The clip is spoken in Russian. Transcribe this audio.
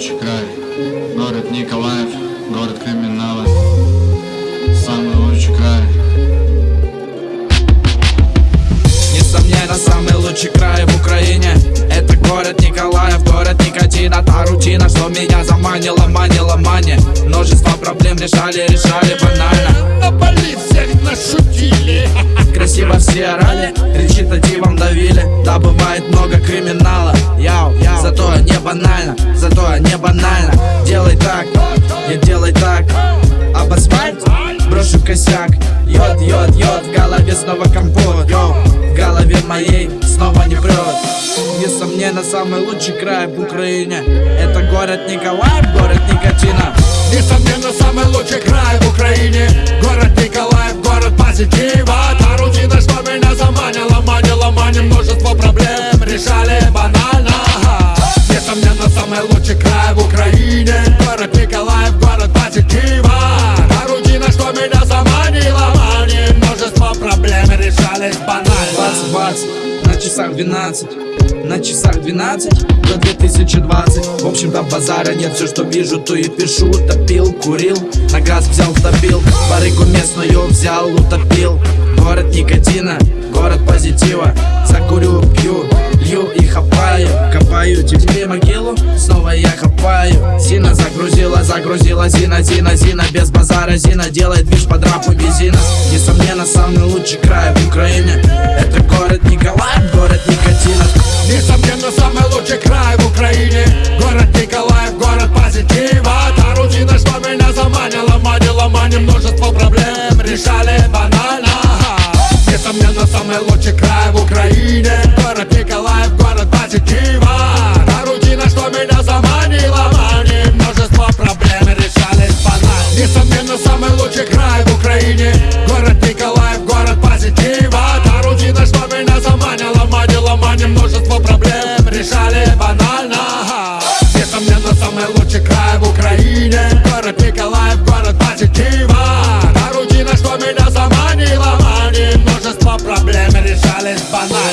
лучший край. Город Николаев, город криминала. Самый лучший край. Несомненно, самый лучший край в Украине. Это город Николаев, город никотина. Та рутина, что меня заманила, манила, мани. Множество проблем решали, решали банально. На полиции всех нашутили. Красиво все орали, речитативом давили. Да, бывает много криминала. Зато не банально, зато не банально. Делай так, не делай так. Об асфальт брошу косяк. Йод, йод, йод, в голове снова компот. Йоу, в голове моей снова не прет. Несомненно, самый лучший край в Украине. Это город Николаев, город никотина. Несомненно, самый лучший край в Украине. Город Николаев, город позитива решались банально. Бац, бац, на часах 12 На часах 12 до 2020 В общем-то базара нет, все что вижу, то и пишу. Топил, курил, на газ взял, топил. Барыгу местную взял, утопил. Город никотина, город позитива. Закурю, снова я копаю. Зина загрузила, загрузила Зина, Зина, Зина Без базара. Зина делает движ под рапу бензина. Несомненно, самый лучший край в Украине. Это город Николаев, город никотина. Несомненно, самый лучший край в Украине. Город Николаев, город позитива. Та рутина, что меня заманила, манила, маним Множество проблем. Решали банально. Несомненно, самый лучший край в Украине. Город Николаев, город позитива меня заманила, маним Множество проблем решались банально Несомненно, самый лучший край в Украине. Город Николаев, город позитива. Та рутина, что меня заманила, манила, маним Множество проблем решали банально. Несомненно, самый лучший край в Украине. Город Николаев, город позитива. Та рутина, что меня заманила, маним Множество проблем решались банально